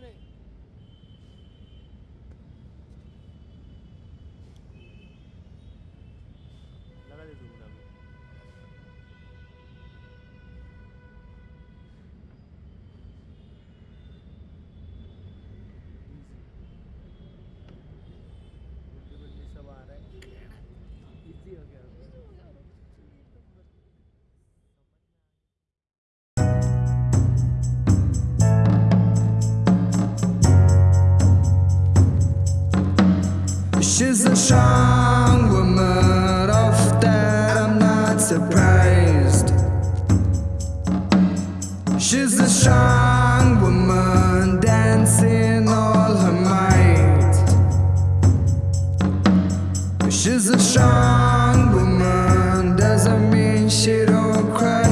नाही strong woman, of that I'm not surprised. She's a strong woman, dancing all her might. She's a strong woman, doesn't mean she don't cry.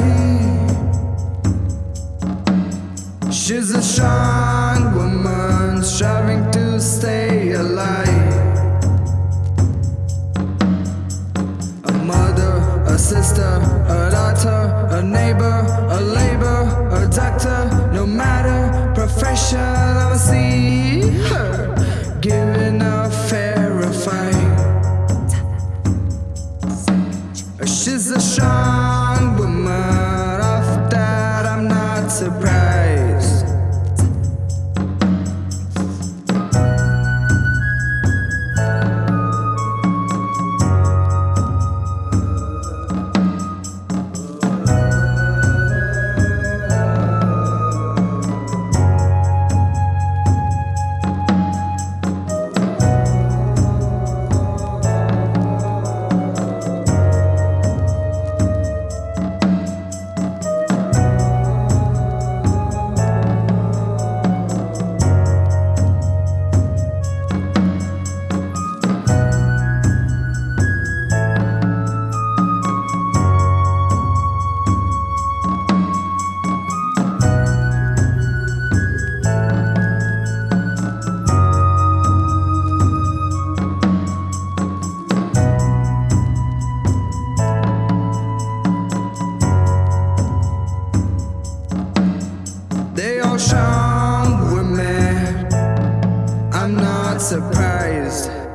She's a strong a sister, a daughter, a neighbor, a labor, a doctor, no matter profession, I'ma see her giving a fair fight. She's a strong Strong woman. I'm not surprised.